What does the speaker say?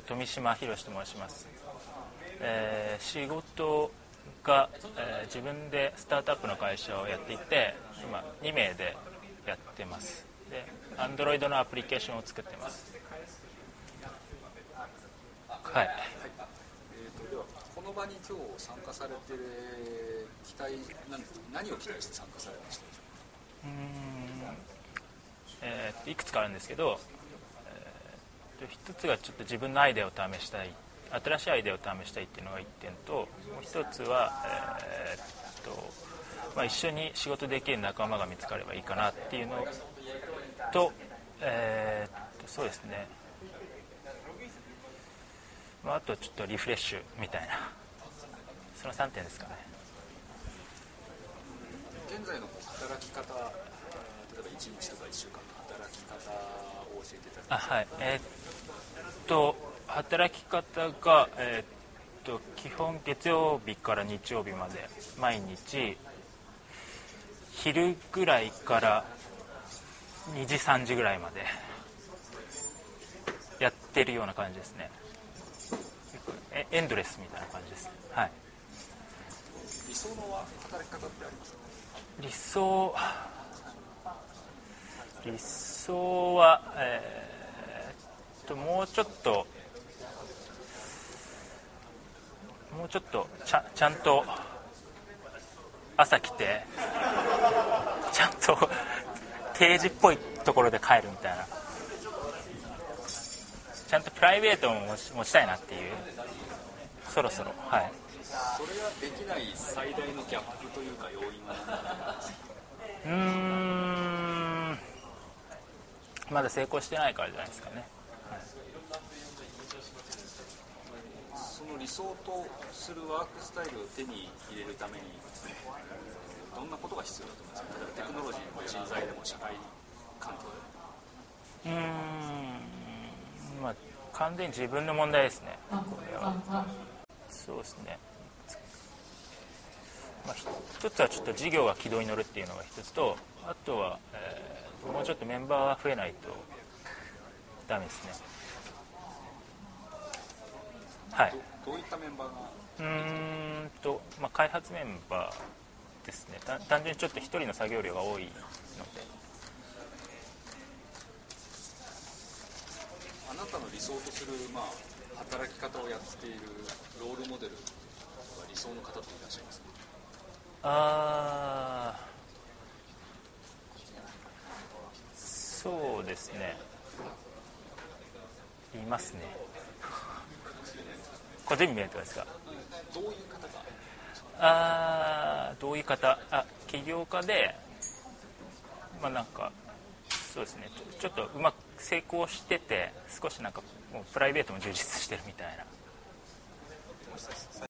と富島博と申します、えー仕事が、えー自分でスタートアップの会社をやっていて今2名でやってます。で Android のアプリケーションを作ってます。はい。えー、とではこの場に今日参加されてる期待何ですか？何を期待して参加されました？でしょうーん。えーいくつかあるんですけど、一つがちょっと自分のアイデアを試したい新しいアイデアを試したいっていうのが1点ともう一つは、えーっとまあ、一緒に仕事できる仲間が見つかればいいかなっていうのと,、えーっとそうですね、まあ、あとはちょっとリフレッシュみたいな。その3点ですかね。う現在の働き方えー例えば1日とか1週間の働き方を教えていただきあはい。えと働き方が、えーっと基本月曜日から日曜日まで毎日昼ぐらいから2時3時ぐらいまでやってるような感じですね。えエンドレスみたいな感じですはい。理想の働き方ってありますか？理想理想はえーともうちょっともうちょっとちゃちゃんと朝来てちゃんと定時っぽいところで帰るみたいな。ちゃんとプライベートも持ちたいなっていう。そろそろはい。それができない最大のギャップというか要因は？うーん。まだ成功してないからじゃないですかねその理想とするワークスタイルを手に入れるためにどんなことが必要だと思いますか例えばテクノロジーの人材でも社会環境でもうーん。まあ完全に自分の問題ですね。これは。そうですね。まあ、一つはちょっと事業が軌道に乗るっていうのが一つとあとは、えーもうちょっとメンバーが増えないとダメですね。はい。どどういったメンバーが？うーんと、まあ、開発メンバーですね。た単純にちょっと一人の作業量が多いので。あなたの理想とする、まあ、働き方をやっているロールモデル理想の方っていらっしゃいますか？あー。そうですねいますね。これ全部見えてますか？どういう方があどういう方。あ起業家でまあなんかそうですね。ちょちょっとうまく成功してて少しなんかもうプライベートも充実してるみたいな。